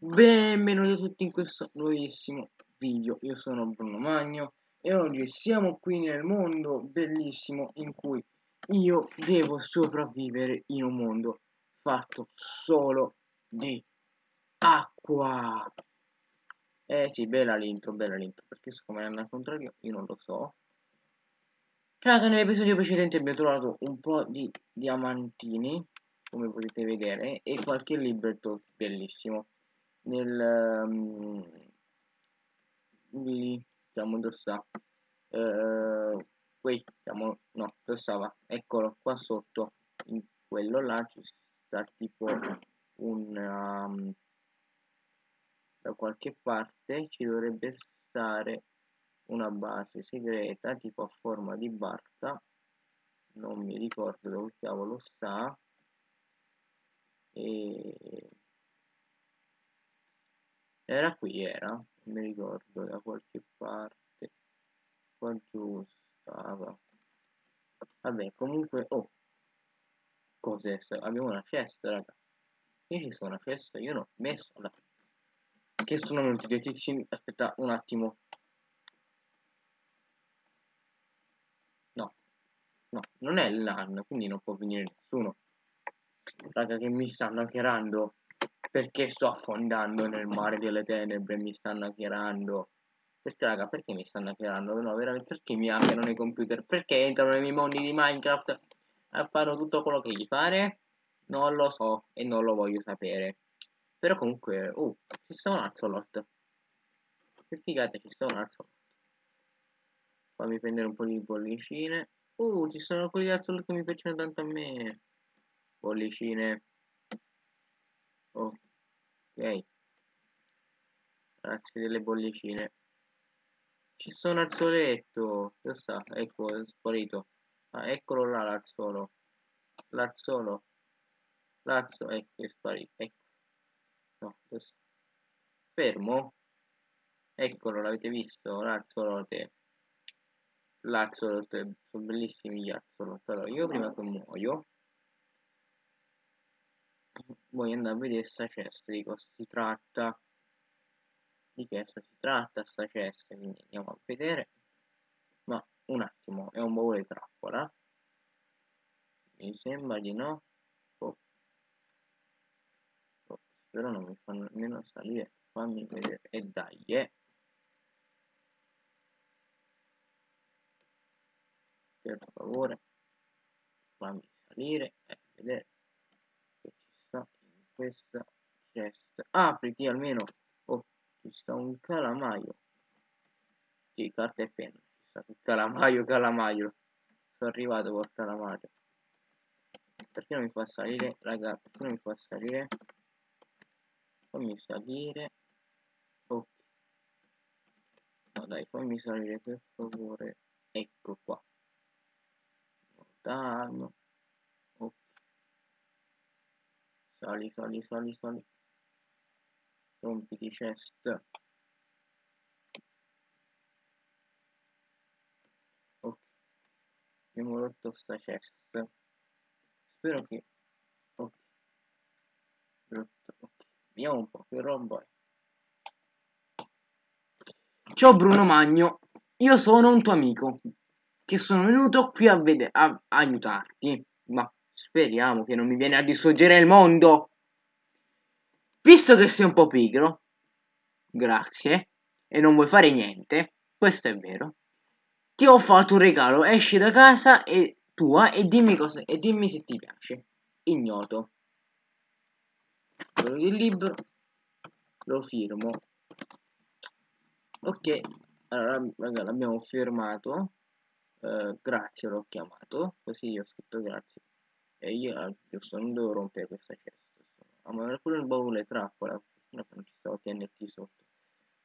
Benvenuti a tutti in questo nuovissimo video, io sono Bruno Magno e oggi siamo qui nel mondo bellissimo in cui io devo sopravvivere in un mondo fatto solo di acqua. Eh sì, bella l'intro, bella l'intro, perché so come andare al contrario io non lo so. Raga, nell'episodio precedente abbiamo trovato un po' di diamantini, come potete vedere, e qualche libretto bellissimo nel um, lì dove sta uh, qui siamo no stava eccolo qua sotto in quello là ci sta tipo un um, da qualche parte ci dovrebbe stare una base segreta tipo a forma di barca. Non mi ricordo dove cavolo sta. E era qui, era, non mi ricordo, da qualche parte. Qua giù stava. Vabbè, comunque, oh. Cos'è? Abbiamo una cesta, raga. Qui ci sono una cesta, io non ho messo la... Che sono dei tizi... Aspetta un attimo. No. No, non è l'AN, quindi non può venire nessuno. Raga, che mi stanno hackerando perché sto affondando nel mare delle tenebre e mi stanno hackerando. Perché raga perché mi stanno hackerando? No veramente perché mi hackerano nei computer? Perché entrano nei miei mondi di minecraft e fanno tutto quello che gli pare? Non lo so e non lo voglio sapere. Però comunque uh ci sta un axolot che figata ci sta un axolot fammi prendere un po' di bollicine. Uh ci sono quelli axolot che mi piacciono tanto a me. Bollicine ok. Grazie delle bollicine. Ci sono al soletto dove sta? ecco è sparito. Ah, eccolo là l'azzolo. L'azzolo. L'azzolo ecco è sparito ecco. No dove sta? fermo? Eccolo l'avete visto l'azzolote l'azzolote sono bellissimi gli azzolot allora io prima che muoio voglio andare a vedere sta cesta di cosa si tratta. Di che si tratta sta cesta quindi andiamo a vedere. Ma un attimo è un baule trappola. Mi sembra di no. Oh. Oh, spero non mi fanno nemmeno salire. Fammi vedere. E dai eh. per favore. Fammi salire e vedere questa chest apriti almeno oh ci sta un calamaio. Sì carta e penna ci sta calamaio calamaio. Sono arrivato col calamaio. Perché non mi fa salire raga perché non mi fa salire? Fammi salire. Ok. No dai fammi salire per favore. Ecco qua. Lontano Sali, sali, sali, sali. Rompiti chest. Ok. Abbiamo rotto sta chest. Spero che... Ok. Rotto. Ok. Vediamo un po' che roba è. Ciao Bruno Magno. Io sono un tuo amico. Che sono venuto qui a, a aiutarti. Ma Speriamo che non mi viene a distruggere il mondo. Visto che sei un po' pigro, grazie, e non vuoi fare niente, questo è vero, ti ho fatto un regalo, esci da casa e tua e dimmi, cosa, e dimmi se ti piace. Ignoto. Del libro, lo firmo. Ok, allora raga, l'abbiamo firmato. Uh, grazie l'ho chiamato, così io ho scritto grazie e io giusto non devo rompere questa cesta ah ma era pure il baule trappola non ci stavo TNT sotto.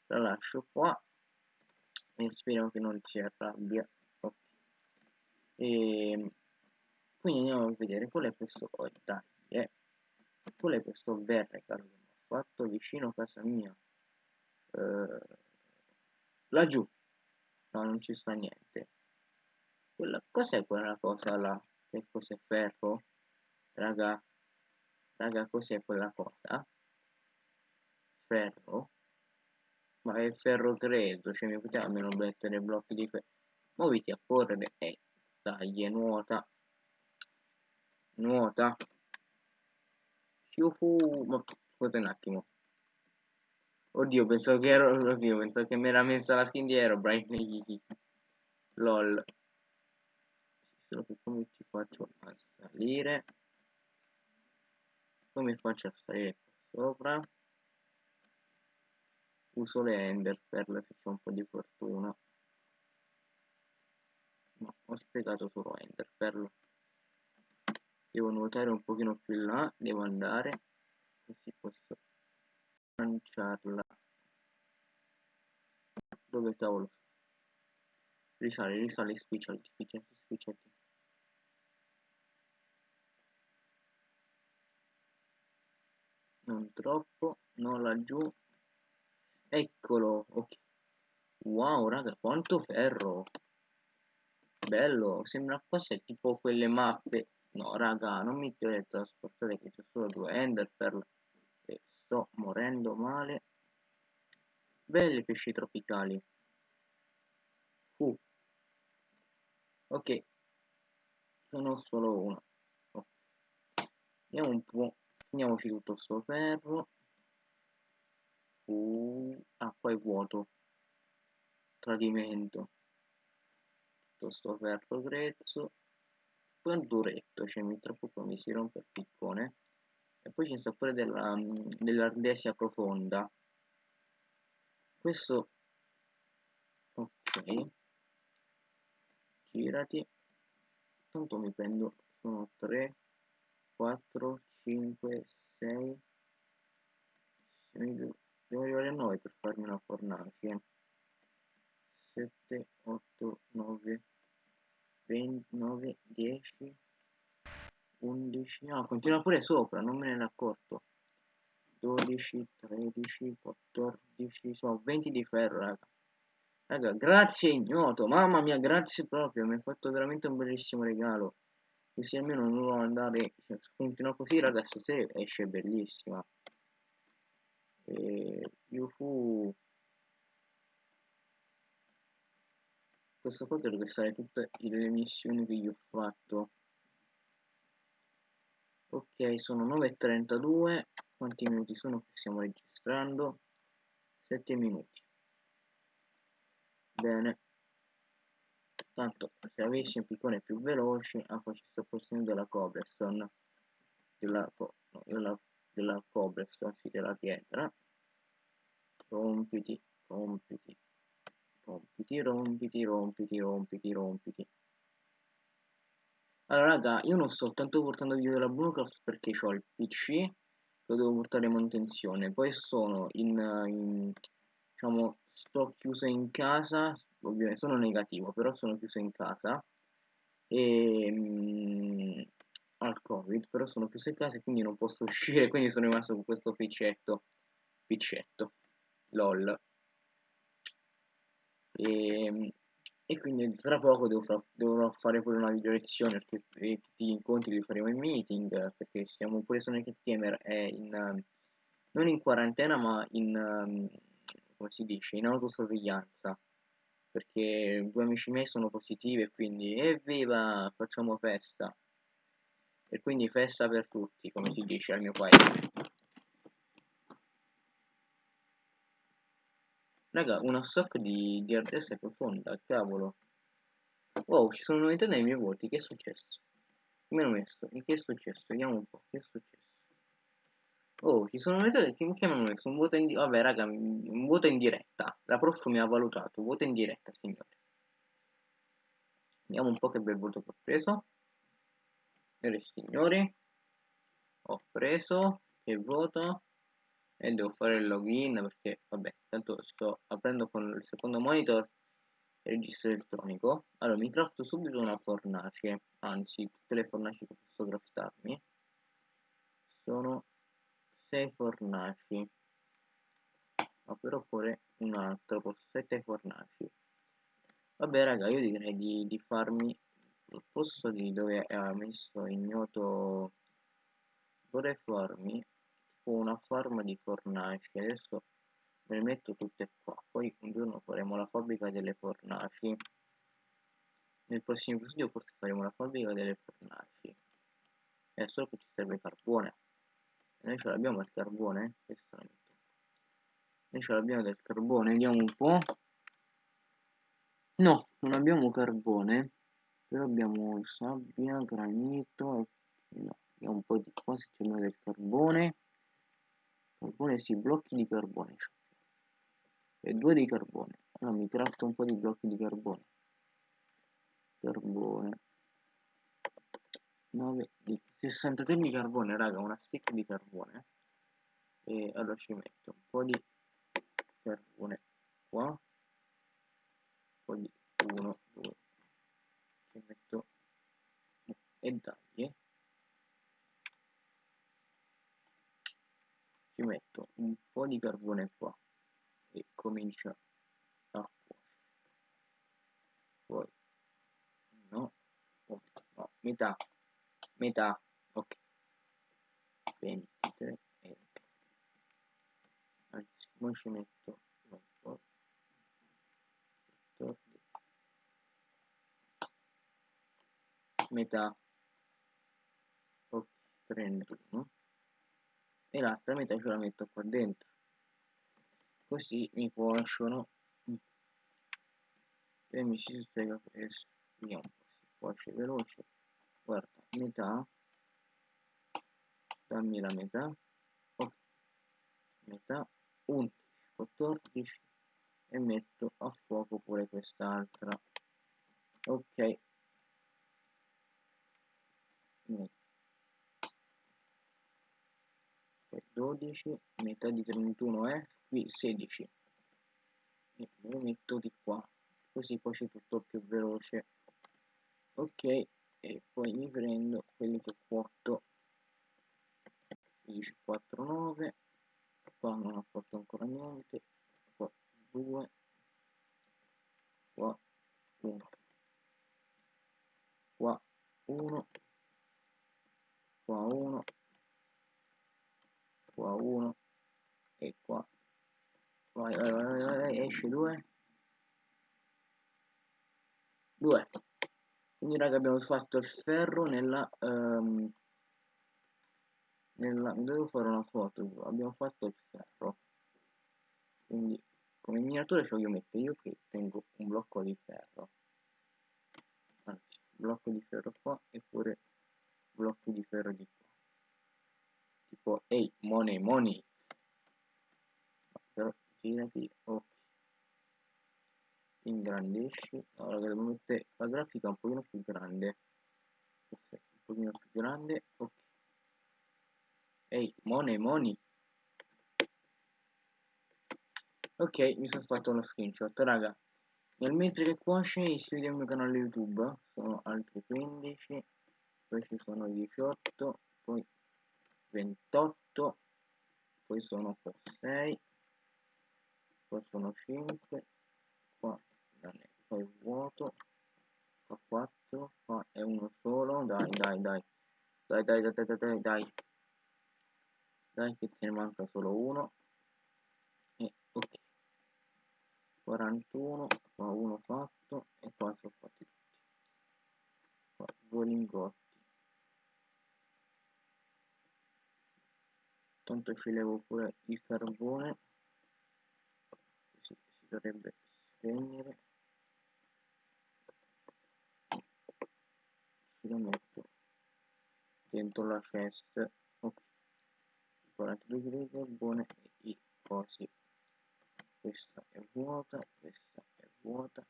La lascio qua. E speriamo che non si arrabbia. Ok. E quindi andiamo a vedere. Qual è questo? Oh, dai eh. qual è questo verre che ho fatto vicino a casa mia? Eh, laggiù. No non ci sta niente. Cos'è quella cosa là che cos'è ferro? Raga, raga, cos'è quella cosa? ferro? Ma è ferro credo cioè mi poteva almeno mettere blocchi di ferro. Muoviti a correre. E dai nuota. Nuota. Yuhu, ma scusate un attimo. Oddio pensavo che ero oddio pensavo che mi era messa la skin di Aerobrine lol che come ci faccio a salire? Come faccio a salire qua sopra? Uso le ender perle se c'è un po' di fortuna. No, ho spiegato solo ender perle devo nuotare un pochino più in là devo andare così posso lanciarla. Dove cavolo? Risale risale spicciati spicciati spicciati non troppo non laggiù. Eccolo ok. Wow raga quanto ferro. Bello sembra quasi tipo quelle mappe. No raga non mi teletrasportate che c'è solo due ender per e sto morendo male. Belli pesci tropicali. Uh. ok. Sono solo uno oh. andiamo un po' prendiamoci tutto sto ferro. Uh, ah poi vuoto. Tradimento. Tutto sto ferro grezzo. Poi un duretto cioè mi troppo poi mi si rompe il piccone. E poi c'è il sapore della, dell'ardesia profonda. Questo ok. Girati. Tanto mi prendo sono 3 4 5 6 devo arrivare a 9 per farmi una fornace 7 8 9 29 10 11 no continua pure sopra non me ne ero accorto. 12 13 14 sono 20 di ferro raga. Raga grazie ignoto. Mamma mia grazie proprio mi hai fatto veramente un bellissimo regalo così almeno non devo andare cioè, continua così raga stasera esce bellissima. E yuhu questo qua dovrebbe stare tutte le missioni che gli ho fatto. Ok sono 9.32 quanti minuti sono che stiamo registrando? 7 minuti. Bene tanto se avessi un piccone più veloce ah poi ci sto possedendo della cobblestone. Della, no, della, della cobblestone sì della pietra. Rompiti rompiti rompiti rompiti rompiti rompiti rompiti. Allora raga io non sto soltanto portando video della Bluecraft perché ho il pc lo devo portare in manutenzione. Poi sono in, in diciamo sto chiuso in casa ovviamente sono negativo però sono chiuso in casa. E mh, mm, al covid però sono chiuso in casa e quindi non posso uscire quindi sono rimasto con questo piccetto piccetto lol. E, e quindi tra poco dovrò fare pure una video lezione perché tutti gli incontri li faremo in meeting perché siamo pure su Naked Gamer è in non in quarantena ma in come si dice in autosorveglianza perché due amici miei sono positivi e quindi evviva facciamo festa e quindi festa per tutti come si dice al mio paese Raga, una stock di, di ardessa profonda, cavolo. Wow, ci sono novità nei miei voti, che è successo? Mi hanno messo, che è successo? Vediamo un po', che è successo? Oh, ci sono novità che mi hanno messo un voto in diretta. Vabbè, raga, un voto in diretta. La prof mi ha valutato, voto in diretta, signore. Vediamo un po' che bel voto che ho preso. Signore e signori, ho preso, che voto? e devo fare il login perché vabbè tanto sto aprendo con il secondo monitor il registro elettronico allora mi crafto subito una fornace anzi tutte le fornaci che posso craftarmi sono 6 fornaci. Però pure un altro posso 7 fornaci. Vabbè raga io direi di, di farmi al posto di dove ha messo ignoto vorrei farmi una farm di fornaci. Adesso me le metto tutte qua. Poi un giorno faremo la fabbrica delle fornaci. Nel prossimo episodio forse faremo la fabbrica delle fornaci. È solo che ci serve carbone noi ce l'abbiamo il carbone questo noi ce l'abbiamo del carbone vediamo un po' no non abbiamo carbone però abbiamo sabbia granito no, vediamo un po' di qua se c'è del carbone. Carbone sì blocchi di carbone. E due di carbone. Allora mi crafto un po' di blocchi di carbone. Carbone. 9 di 63 di carbone raga una stick di carbone e allora ci metto un po' di carbone qua un po' di 1 2 ci metto e dai ci metto un po' di carbone qua e comincia a cuocere. Poi no no metà metà ok. 23 e anzi poi ci metto? Un po' 14 metà. Ok 31 e l'altra metà ce la metto qua dentro. Così mi cuociono. E mi si spiega questo. Vediamo si cuoce veloce. Guarda metà dammi la metà. Ok. Metà. 11 14 e metto a fuoco pure quest'altra. Ok. Metto 12 metà di 31 è qui 16 e lo metto di qua. Così poi c'è tutto più veloce. Ok. E poi mi prendo quelli che cuoto 10 4 9 qua non ho fatto ancora niente qua 2 qua 1 qua 1 qua 1 qua 1 e qua. Vai vai vai, vai, vai esce 2 2 quindi raga abbiamo fatto il ferro nella um, nella devo fare una foto abbiamo fatto il ferro. Quindi come miniatura ci voglio mettere io che tengo un blocco di ferro. Anzi blocco di ferro qua e pure blocchi di ferro di qua. Tipo ehi hey, money money. Però girati ok ingrandisci. Allora devo mettere la grafica un pochino più grande. Un pochino più grande ok Ehi, money, money. Ok, mi sono fatto lo screenshot, raga. Nel mentre che cuoce iscriviti al mio canale YouTube, sono altri 15, poi ci sono 18, poi 28, poi sono qua 6, qua sono 5, qua non è, qua è vuoto, qua 4, qua è uno solo, dai dai dai, dai dai dai dai dai dai. dai che ce ne manca solo uno. E ok. 41 qua uno fatto e 4 fatti tutti. Qua due lingotti. Tanto ci levo pure il carbone. Così si dovrebbe spegnere. Ci lo metto dentro la chest ok 42 kg di carbone e i cosi questa è vuota questa è vuota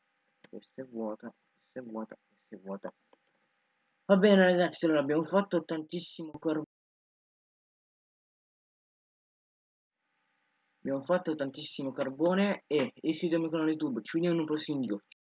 questa è vuota questa è vuota questa è vuota. Va bene ragazzi allora abbiamo fatto tantissimo carbone abbiamo fatto tantissimo carbone e iscrivetevi al canale youtube ci vediamo in un prossimo video